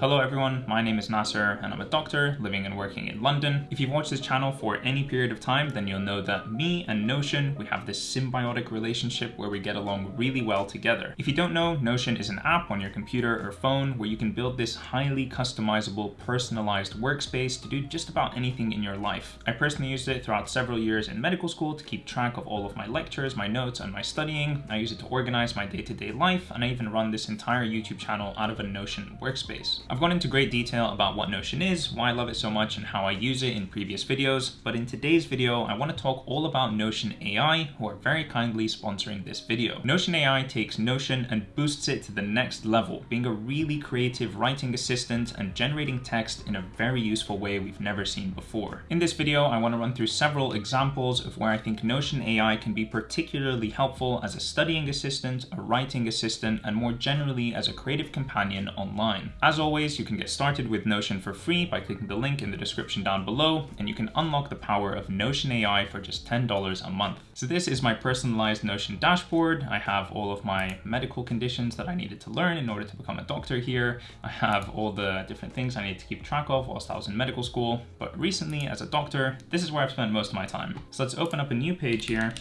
Hello everyone, my name is Nasser and I'm a doctor living and working in London. If you've watched this channel for any period of time, then you'll know that me and Notion, we have this symbiotic relationship where we get along really well together. If you don't know, Notion is an app on your computer or phone where you can build this highly customizable, personalized workspace to do just about anything in your life. I personally used it throughout several years in medical school to keep track of all of my lectures, my notes, and my studying. I use it to organize my day-to-day -day life, and I even run this entire YouTube channel out of a Notion workspace. I've gone into great detail about what Notion is, why I love it so much, and how I use it in previous videos, but in today's video, I want to talk all about Notion AI, who are very kindly sponsoring this video. Notion AI takes Notion and boosts it to the next level, being a really creative writing assistant and generating text in a very useful way we've never seen before. In this video, I want to run through several examples of where I think Notion AI can be particularly helpful as a studying assistant, a writing assistant, and more generally as a creative companion online. As always, you can get started with Notion for free by clicking the link in the description down below, and you can unlock the power of Notion AI for just $10 a month. So this is my personalized Notion dashboard. I have all of my medical conditions that I needed to learn in order to become a doctor here. I have all the different things I need to keep track of whilst I was in medical school. But recently, as a doctor, this is where I've spent most of my time. So let's open up a new page here.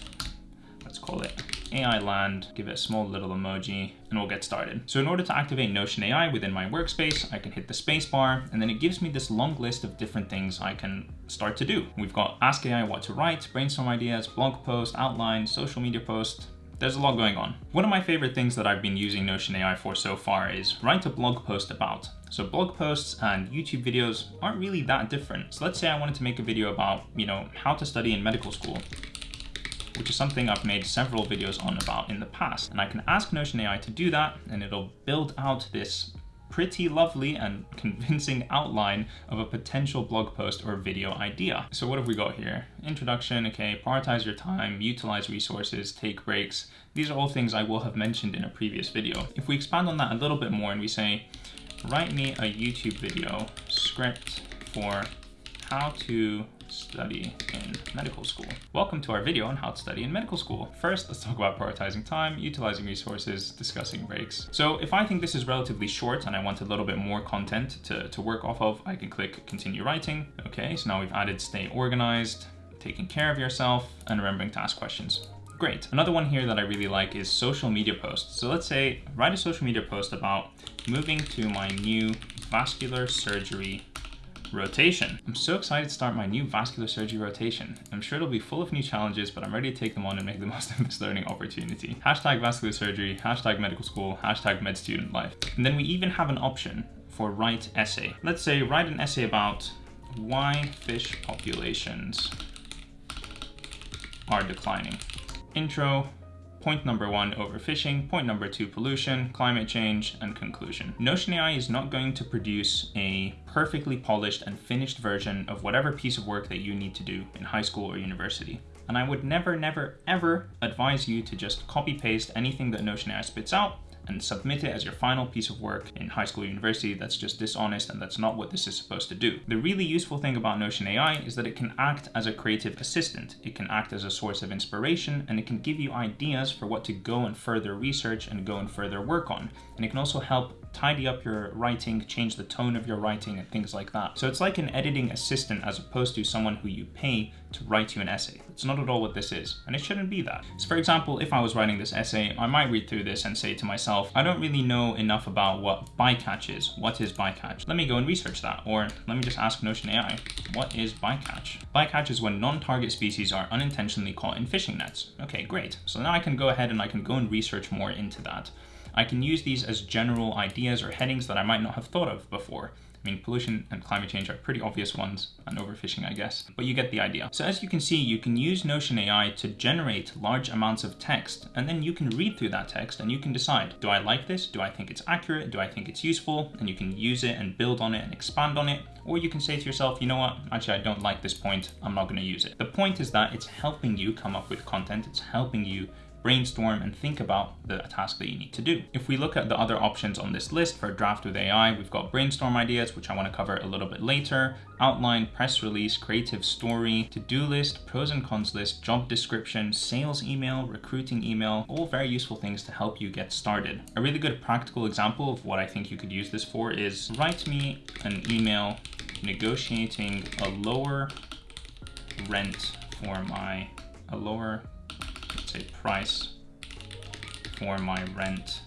Let's call it AI land, give it a small little emoji, and we'll get started. So in order to activate Notion AI within my workspace, I can hit the spacebar, and then it gives me this long list of different things I can start to do. We've got Ask AI what to write, brainstorm ideas, blog post, outline, social media post, there's a lot going on. One of my favorite things that I've been using Notion AI for so far is write a blog post about. So blog posts and YouTube videos aren't really that different. So let's say I wanted to make a video about, you know, how to study in medical school which is something I've made several videos on about in the past. And I can ask Notion AI to do that and it'll build out this pretty lovely and convincing outline of a potential blog post or video idea. So what have we got here? Introduction, okay, prioritize your time, utilize resources, take breaks. These are all things I will have mentioned in a previous video. If we expand on that a little bit more and we say, write me a YouTube video script for how to study in medical school. Welcome to our video on how to study in medical school. First, let's talk about prioritizing time, utilizing resources, discussing breaks. So if I think this is relatively short and I want a little bit more content to, to work off of, I can click continue writing. Okay, so now we've added stay organized, taking care of yourself, and remembering to ask questions. Great. Another one here that I really like is social media posts. So let's say write a social media post about moving to my new vascular surgery rotation. I'm so excited to start my new vascular surgery rotation. I'm sure it'll be full of new challenges, but I'm ready to take them on and make the most of this learning opportunity. Hashtag vascular surgery, hashtag medical school, hashtag med student life. And then we even have an option for write essay. Let's say write an essay about why fish populations are declining. Intro, Point number one, overfishing. Point number two, pollution, climate change, and conclusion. Notion AI is not going to produce a perfectly polished and finished version of whatever piece of work that you need to do in high school or university. And I would never, never, ever advise you to just copy paste anything that Notion AI spits out and submit it as your final piece of work in high school or university that's just dishonest and that's not what this is supposed to do. The really useful thing about Notion AI is that it can act as a creative assistant. It can act as a source of inspiration and it can give you ideas for what to go and further research and go and further work on. And it can also help tidy up your writing, change the tone of your writing and things like that. So it's like an editing assistant as opposed to someone who you pay to write you an essay. It's not at all what this is, and it shouldn't be that. So for example, if I was writing this essay, I might read through this and say to myself, I don't really know enough about what bycatch is. What is bycatch? Let me go and research that. Or let me just ask Notion AI, what is bycatch? Bycatch is when non-target species are unintentionally caught in fishing nets. Okay, great. So now I can go ahead and I can go and research more into that. I can use these as general ideas or headings that I might not have thought of before. I mean, pollution and climate change are pretty obvious ones, and overfishing, I guess, but you get the idea. So as you can see, you can use Notion AI to generate large amounts of text, and then you can read through that text and you can decide, do I like this? Do I think it's accurate? Do I think it's useful? And you can use it and build on it and expand on it. Or you can say to yourself, you know what, actually, I don't like this point. I'm not gonna use it. The point is that it's helping you come up with content. It's helping you brainstorm and think about the task that you need to do. If we look at the other options on this list for draft with AI, we've got brainstorm ideas, which I want to cover a little bit later, outline, press release, creative story, to-do list, pros and cons list, job description, sales email, recruiting email, all very useful things to help you get started. A really good practical example of what I think you could use this for is write me an email negotiating a lower rent for my, a lower, say price for my rent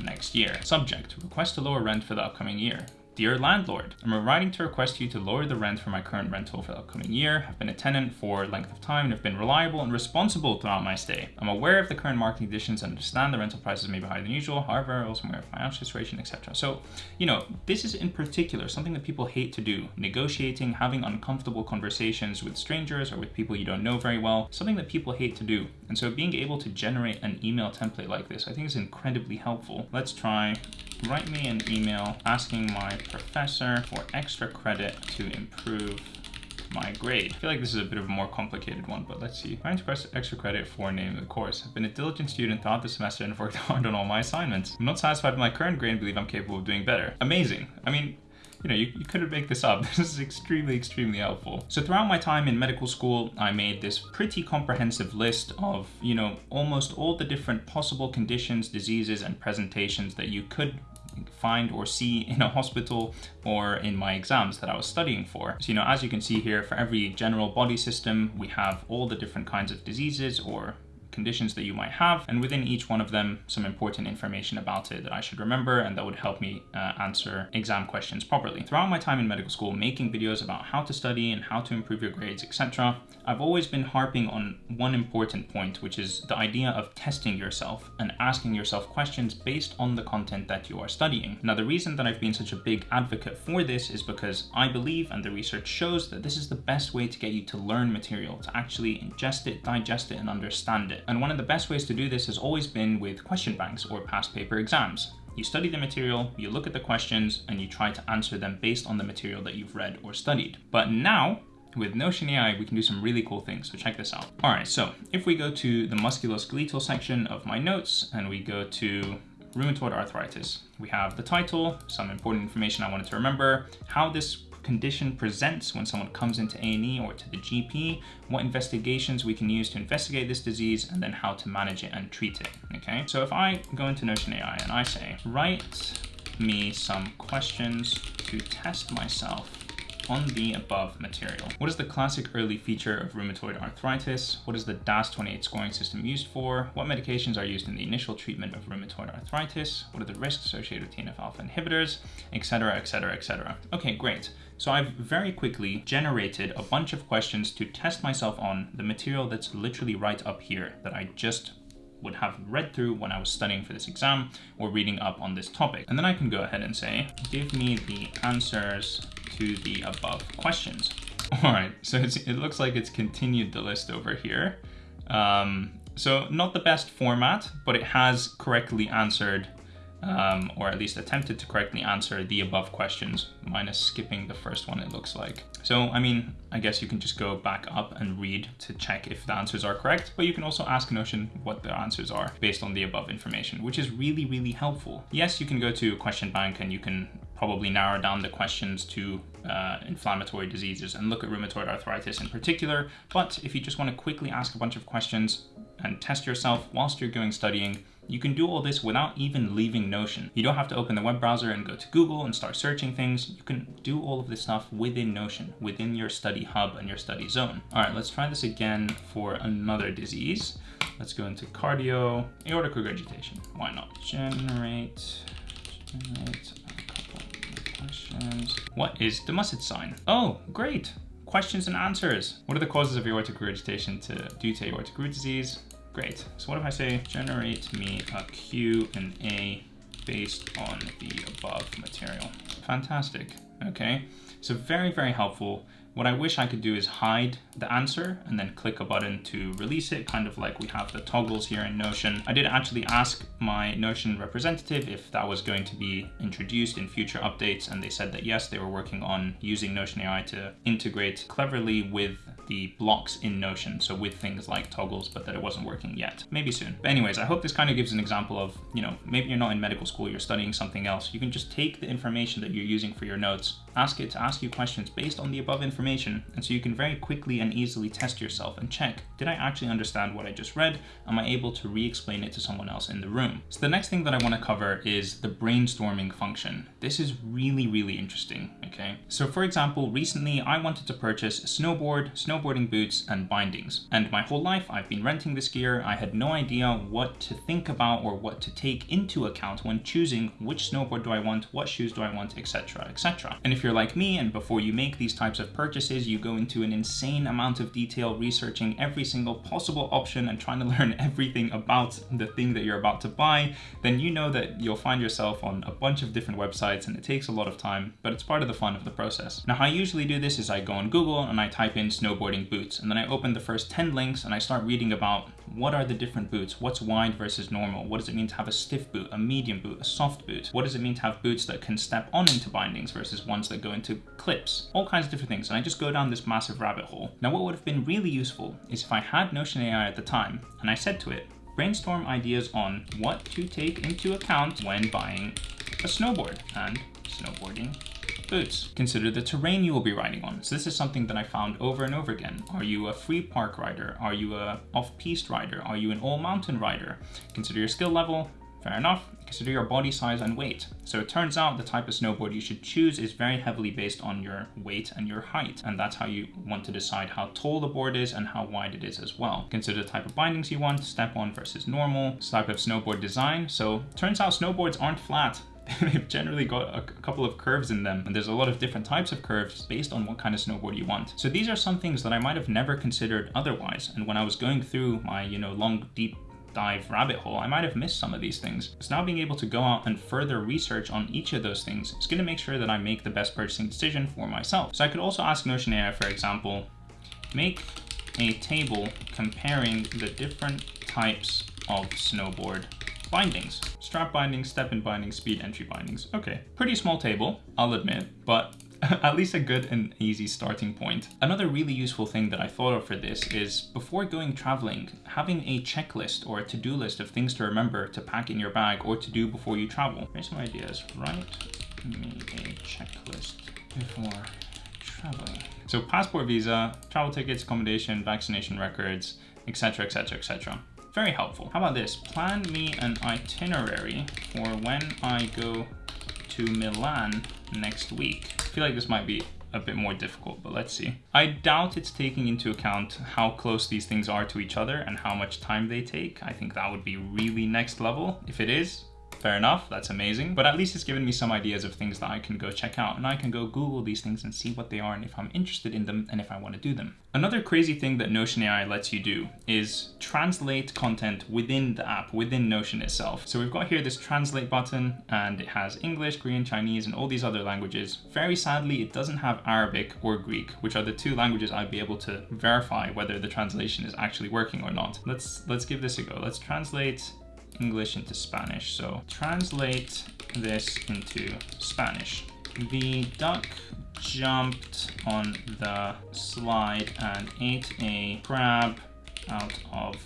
next year. Subject, request a lower rent for the upcoming year. Dear landlord, I'm writing to request you to lower the rent for my current rental for the upcoming year. I've been a tenant for length of time and have been reliable and responsible throughout my stay. I'm aware of the current market conditions and understand the rental prices may be higher than usual. However, I also aware of financial situation, etc. So, you know, this is in particular something that people hate to do. Negotiating, having uncomfortable conversations with strangers or with people you don't know very well, something that people hate to do. And so being able to generate an email template like this, I think is incredibly helpful. Let's try write me an email asking my professor for extra credit to improve my grade. I feel like this is a bit of a more complicated one, but let's see. I request extra credit for name of the course. I've been a diligent student throughout the semester and have worked hard on all my assignments. I'm not satisfied with my current grade and believe I'm capable of doing better. Amazing. I mean, you know, you, you couldn't make this up. This is extremely, extremely helpful. So throughout my time in medical school, I made this pretty comprehensive list of, you know, almost all the different possible conditions, diseases, and presentations that you could find or see in a hospital or in my exams that I was studying for. So, you know, as you can see here, for every general body system, we have all the different kinds of diseases or conditions that you might have, and within each one of them, some important information about it that I should remember and that would help me uh, answer exam questions properly. Throughout my time in medical school, making videos about how to study and how to improve your grades, etc., I've always been harping on one important point, which is the idea of testing yourself and asking yourself questions based on the content that you are studying. Now, the reason that I've been such a big advocate for this is because I believe, and the research shows, that this is the best way to get you to learn material, to actually ingest it, digest it, and understand it. And one of the best ways to do this has always been with question banks or past paper exams. You study the material, you look at the questions, and you try to answer them based on the material that you've read or studied. But now, with Notion AI, we can do some really cool things, so check this out. All right, so if we go to the musculoskeletal section of my notes and we go to rheumatoid arthritis, we have the title, some important information I wanted to remember, how this condition presents when someone comes into A&E or to the GP, what investigations we can use to investigate this disease, and then how to manage it and treat it, okay? So if I go into Notion AI and I say, write me some questions to test myself on the above material. What is the classic early feature of rheumatoid arthritis? What is the DAS28 scoring system used for? What medications are used in the initial treatment of rheumatoid arthritis? What are the risks associated with TNF-alpha inhibitors, etc., etc., etc. Okay, great. So I've very quickly generated a bunch of questions to test myself on the material that's literally right up here that I just would have read through when I was studying for this exam or reading up on this topic. And then I can go ahead and say, give me the answers to the above questions. All right, so it looks like it's continued the list over here. Um, so not the best format, but it has correctly answered um, or at least attempted to correctly answer the above questions, minus skipping the first one it looks like. So, I mean, I guess you can just go back up and read to check if the answers are correct, but you can also ask Notion what the answers are based on the above information, which is really, really helpful. Yes, you can go to question bank and you can probably narrow down the questions to uh, inflammatory diseases and look at rheumatoid arthritis in particular. But if you just want to quickly ask a bunch of questions and test yourself whilst you're going studying, you can do all this without even leaving Notion. You don't have to open the web browser and go to Google and start searching things. You can do all of this stuff within Notion, within your study hub and your study zone. All right, let's try this again for another disease. Let's go into cardio, aortic regurgitation. Why not? Generate, generate a couple questions. What is the Musset sign? Oh, great. Questions and answers. What are the causes of aortic regurgitation to, due to aortic root disease? Great. So what if I say generate me a Q and A based on the above material? Fantastic. Okay. So very, very helpful. What I wish I could do is hide the answer and then click a button to release it, kind of like we have the toggles here in Notion. I did actually ask my Notion representative if that was going to be introduced in future updates, and they said that yes, they were working on using Notion AI to integrate cleverly with the blocks in Notion. So with things like toggles, but that it wasn't working yet. Maybe soon. But anyways, I hope this kind of gives an example of, you know, maybe you're not in medical school, you're studying something else. You can just take the information that you're using for your notes, ask it to ask you questions based on the above information. And so you can very quickly and easily test yourself and check, did I actually understand what I just read? Am I able to re-explain it to someone else in the room? So the next thing that I want to cover is the brainstorming function. This is really, really interesting, okay? So for example, recently I wanted to purchase a snowboard, snowboarding boots, and bindings. And my whole life I've been renting this gear. I had no idea what to think about or what to take into account when choosing which snowboard do I want, what shoes do I want, etc, etc. And if you're like me and before you make these types of purchases, you go into an insane amount of detail researching every single possible option and trying to learn everything about the thing that you're about to buy, then you know that you'll find yourself on a bunch of different websites and it takes a lot of time, but it's part of the fun of the process. Now, how I usually do this is I go on Google and I type in snowboarding boots, and then I open the first 10 links and I start reading about what are the different boots, what's wide versus normal, what does it mean to have a stiff boot, a medium boot, a soft boot, what does it mean to have boots that can step on into bindings versus ones that go into clips, all kinds of different things. And I just go down this massive rabbit hole. Now, what would have been really useful is if I had Notion AI at the time and I said to it, brainstorm ideas on what to take into account when buying a snowboard. And snowboarding boots. Consider the terrain you will be riding on. So this is something that I found over and over again. Are you a free park rider? Are you a off-piste rider? Are you an all-mountain rider? Consider your skill level, Fair enough. Consider your body size and weight. So it turns out the type of snowboard you should choose is very heavily based on your weight and your height. And that's how you want to decide how tall the board is and how wide it is as well. Consider the type of bindings you want, step on versus normal, type of snowboard design. So turns out snowboards aren't flat. They've generally got a couple of curves in them and there's a lot of different types of curves based on what kind of snowboard you want. So these are some things that I might have never considered otherwise. And when I was going through my, you know, long, deep dive rabbit hole, I might have missed some of these things. So now being able to go out and further research on each of those things is going to make sure that I make the best purchasing decision for myself. So I could also ask Notion AI, for example, make a table comparing the different types of snowboard bindings. Strap bindings, step-in bindings, speed entry bindings. Okay, pretty small table, I'll admit, but at least a good and easy starting point. Another really useful thing that I thought of for this is before going traveling, having a checklist or a to-do list of things to remember to pack in your bag or to do before you travel. Here's some ideas. Write me a checklist before traveling. So passport visa, travel tickets, accommodation, vaccination records, etc, etc, etc. Very helpful. How about this? Plan me an itinerary for when I go to Milan next week. I feel like this might be a bit more difficult, but let's see. I doubt it's taking into account how close these things are to each other and how much time they take. I think that would be really next level. If it is, fair enough, that's amazing. But at least it's given me some ideas of things that I can go check out and I can go Google these things and see what they are and if I'm interested in them and if I want to do them. Another crazy thing that Notion AI lets you do is translate content within the app, within Notion itself. So we've got here this translate button and it has English, Korean, Chinese, and all these other languages. Very sadly, it doesn't have Arabic or Greek, which are the two languages I'd be able to verify whether the translation is actually working or not. Let's, let's give this a go. Let's translate English into Spanish. So translate this into Spanish. The duck jumped on the slide and ate a crab out of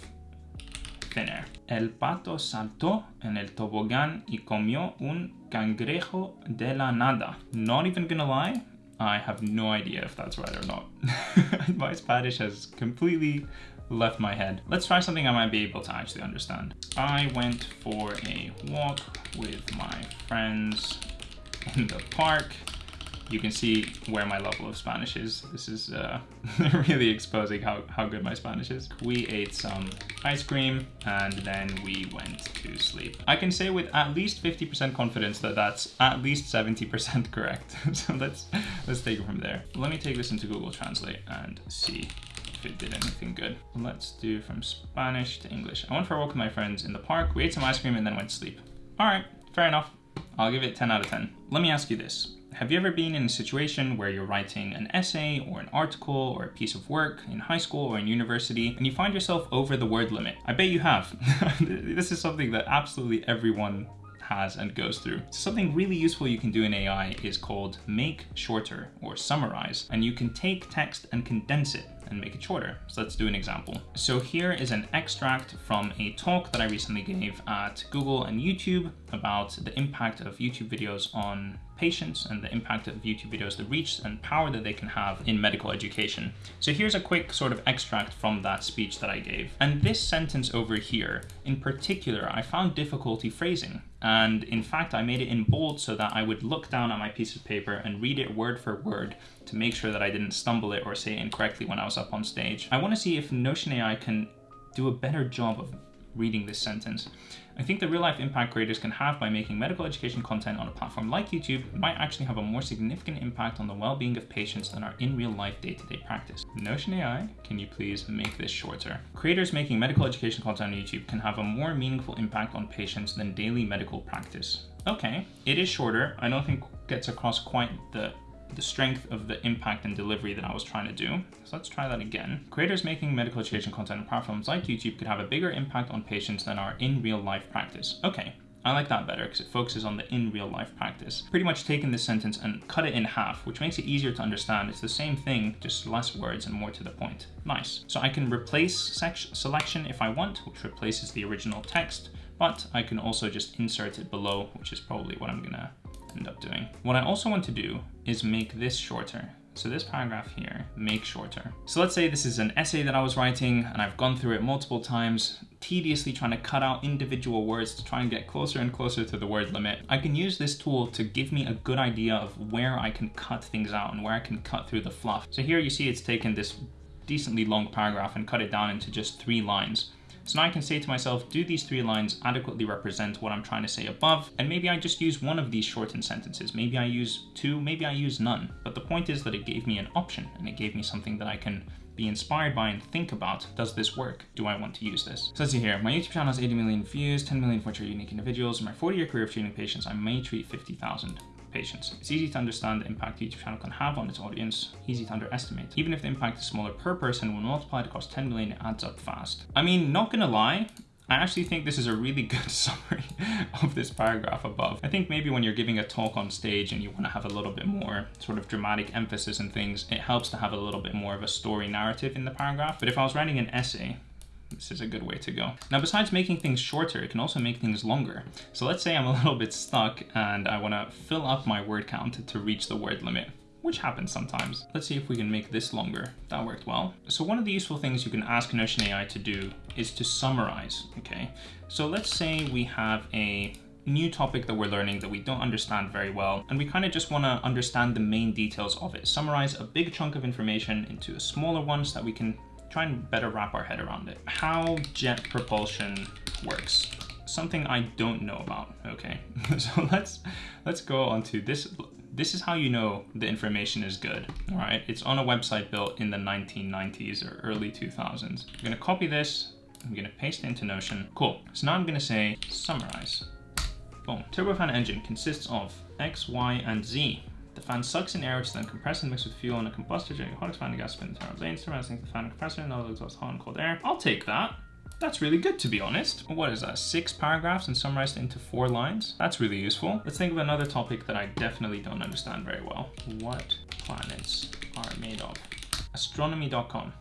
thin air. El pato saltó en el tobogán y comió un cangrejo de la nada. Not even gonna lie, I have no idea if that's right or not. My Spanish has completely left my head. Let's try something I might be able to actually understand. I went for a walk with my friends in the park. You can see where my level of Spanish is. This is uh, really exposing how, how good my Spanish is. We ate some ice cream and then we went to sleep. I can say with at least 50% confidence that that's at least 70% correct. so let's, let's take it from there. Let me take this into Google Translate and see it did anything good. Let's do from Spanish to English. I went for a walk with my friends in the park. We ate some ice cream and then went to sleep. All right, fair enough. I'll give it 10 out of 10. Let me ask you this. Have you ever been in a situation where you're writing an essay or an article or a piece of work in high school or in university and you find yourself over the word limit? I bet you have. this is something that absolutely everyone has and goes through. Something really useful you can do in AI is called make shorter or summarize. And you can take text and condense it and make it shorter. So let's do an example. So here is an extract from a talk that I recently gave at Google and YouTube about the impact of YouTube videos on patients and the impact of YouTube videos, the reach and power that they can have in medical education. So here's a quick sort of extract from that speech that I gave. And this sentence over here, in particular, I found difficulty phrasing. And in fact, I made it in bold so that I would look down at my piece of paper and read it word for word to make sure that I didn't stumble it or say it incorrectly when I was up on stage. I want to see if Notion AI can do a better job of reading this sentence. I think the real life impact creators can have by making medical education content on a platform like YouTube might actually have a more significant impact on the well-being of patients than our in real life day-to-day -day practice. Notion AI, can you please make this shorter? Creators making medical education content on YouTube can have a more meaningful impact on patients than daily medical practice. Okay, it is shorter. I don't think gets across quite the the strength of the impact and delivery that I was trying to do. So let's try that again. Creators making medical education content on platforms like YouTube could have a bigger impact on patients than our in real life practice. Okay, I like that better because it focuses on the in real life practice. Pretty much taken this sentence and cut it in half, which makes it easier to understand. It's the same thing, just less words and more to the point. Nice. So I can replace selection if I want, which replaces the original text, but I can also just insert it below, which is probably what I'm gonna end up doing. What I also want to do is make this shorter. So this paragraph here, make shorter. So let's say this is an essay that I was writing and I've gone through it multiple times, tediously trying to cut out individual words to try and get closer and closer to the word limit. I can use this tool to give me a good idea of where I can cut things out and where I can cut through the fluff. So here you see it's taken this decently long paragraph and cut it down into just three lines. So now I can say to myself, do these three lines adequately represent what I'm trying to say above? And maybe I just use one of these shortened sentences. Maybe I use two, maybe I use none. But the point is that it gave me an option and it gave me something that I can be inspired by and think about, does this work? Do I want to use this? So let's see here, my YouTube channel has 80 million views, 10 million of which are unique individuals. In my 40 year career of treating patients, I may treat 50,000 patients. It's easy to understand the impact YouTube channel can have on its audience, easy to underestimate. Even if the impact is smaller per person, when multiplied across 10 million, it adds up fast. I mean, not gonna lie, I actually think this is a really good summary of this paragraph above. I think maybe when you're giving a talk on stage and you want to have a little bit more sort of dramatic emphasis and things, it helps to have a little bit more of a story narrative in the paragraph. But if I was writing an essay, this is a good way to go. Now, besides making things shorter, it can also make things longer. So let's say I'm a little bit stuck and I wanna fill up my word count to reach the word limit which happens sometimes. Let's see if we can make this longer. That worked well. So one of the useful things you can ask Notion AI to do is to summarize, okay? So let's say we have a new topic that we're learning that we don't understand very well, and we kind of just want to understand the main details of it. Summarize a big chunk of information into a smaller one so that we can try and better wrap our head around it. How jet propulsion works. Something I don't know about, okay? so let's let's go on to this. This is how you know the information is good, all right? It's on a website built in the 1990s or early 2000s. I'm gonna copy this, I'm gonna paste it into Notion. Cool, so now I'm gonna say summarize. Boom. Turbofan engine consists of X, Y, and Z the fan sucks in air, which is then compressed and mixed with fuel in a combustor a hot expanding gas spin internal lanes, surrounding the fan and compressor and all exhaust hot and cold air. I'll take that. That's really good to be honest. What is that, six paragraphs and summarized into four lines? That's really useful. Let's think of another topic that I definitely don't understand very well. What planets are made of? Astronomy.com.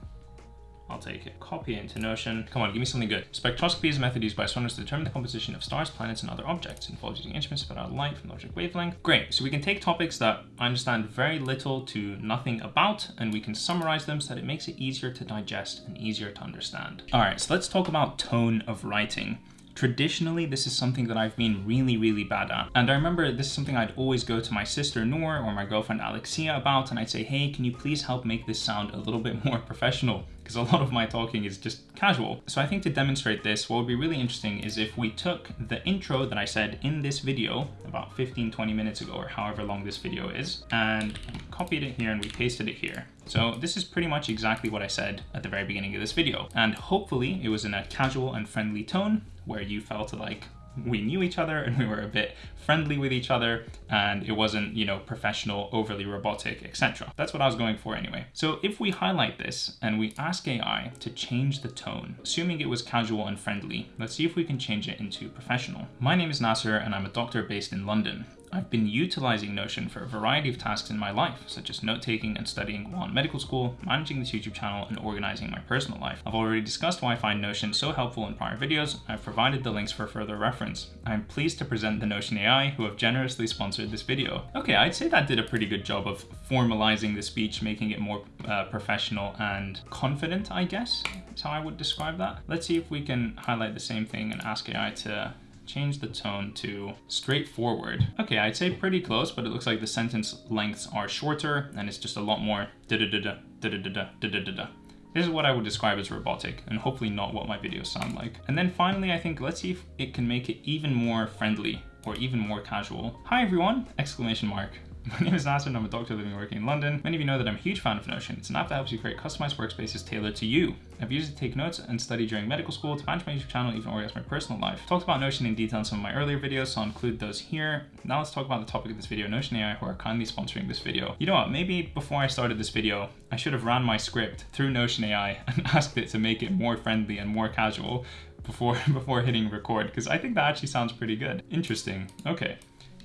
I'll take it. Copy it into Notion. Come on, give me something good. Spectroscopy is a method used by astronomers to determine the composition of stars, planets, and other objects. It involves using instruments put out light from the object wavelength. Great, so we can take topics that I understand very little to nothing about, and we can summarize them so that it makes it easier to digest and easier to understand. All right, so let's talk about tone of writing. Traditionally, this is something that I've been really, really bad at. And I remember this is something I'd always go to my sister Noor or my girlfriend Alexia about, and I'd say, hey, can you please help make this sound a little bit more professional? Because a lot of my talking is just casual. So I think to demonstrate this, what would be really interesting is if we took the intro that I said in this video about 15, 20 minutes ago, or however long this video is, and copied it here and we pasted it here. So this is pretty much exactly what I said at the very beginning of this video. And hopefully it was in a casual and friendly tone where you felt like we knew each other and we were a bit friendly with each other and it wasn't, you know, professional, overly robotic, etc. That's what I was going for anyway. So if we highlight this and we ask AI to change the tone, assuming it was casual and friendly, let's see if we can change it into professional. My name is Nasser and I'm a doctor based in London. I've been utilizing Notion for a variety of tasks in my life, such as note-taking and studying while in medical school, managing this YouTube channel, and organizing my personal life. I've already discussed why I find Notion so helpful in prior videos, I've provided the links for further reference. I'm pleased to present the Notion AI, who have generously sponsored this video. Okay, I'd say that did a pretty good job of formalizing the speech, making it more uh, professional and confident, I guess, is how I would describe that. Let's see if we can highlight the same thing and ask AI to change the tone to straightforward. Okay, I'd say pretty close, but it looks like the sentence lengths are shorter and it's just a lot more da da da da da da da da da da. This is what I would describe as robotic and hopefully not what my videos sound like. And then finally, I think let's see if it can make it even more friendly or even more casual. Hi everyone, exclamation mark. My name is Nasser and I'm a doctor living and working in London. Many of you know that I'm a huge fan of Notion. It's an app that helps you create customized workspaces tailored to you. I've used it to take notes and study during medical school, to manage my YouTube channel, even organize my personal life. Talked about Notion in detail in some of my earlier videos, so I'll include those here. Now let's talk about the topic of this video, Notion AI, who are kindly sponsoring this video. You know what, maybe before I started this video, I should have ran my script through Notion AI and asked it to make it more friendly and more casual before, before hitting record, because I think that actually sounds pretty good. Interesting, okay.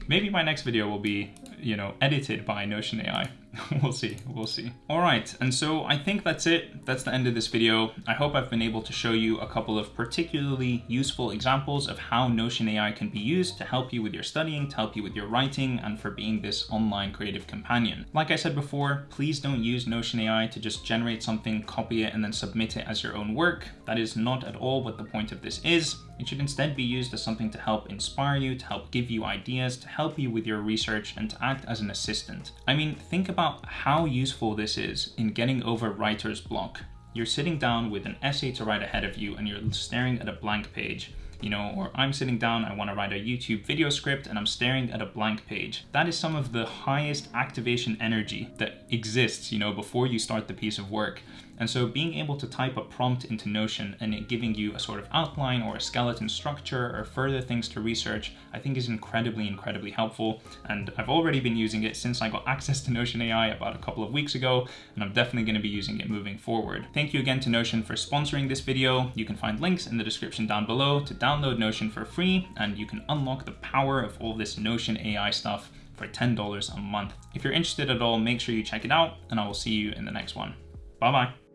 Maybe my next video will be, you know, edited by Notion AI. we'll see, we'll see. All right, and so I think that's it. That's the end of this video. I hope I've been able to show you a couple of particularly useful examples of how Notion AI can be used to help you with your studying, to help you with your writing, and for being this online creative companion. Like I said before, please don't use Notion AI to just generate something, copy it, and then submit it as your own work. That is not at all what the point of this is. It should instead be used as something to help inspire you, to help give you ideas, to help you with your research, and to act as an assistant. I mean, think about how useful this is in getting over writer's block. You're sitting down with an essay to write ahead of you and you're staring at a blank page you know, or I'm sitting down, I want to write a YouTube video script and I'm staring at a blank page. That is some of the highest activation energy that exists, you know, before you start the piece of work. And so being able to type a prompt into Notion and it giving you a sort of outline or a skeleton structure or further things to research, I think is incredibly, incredibly helpful. And I've already been using it since I got access to Notion AI about a couple of weeks ago, and I'm definitely gonna be using it moving forward. Thank you again to Notion for sponsoring this video. You can find links in the description down below to download Notion for free, and you can unlock the power of all this Notion AI stuff for $10 a month. If you're interested at all, make sure you check it out, and I will see you in the next one. Bye-bye.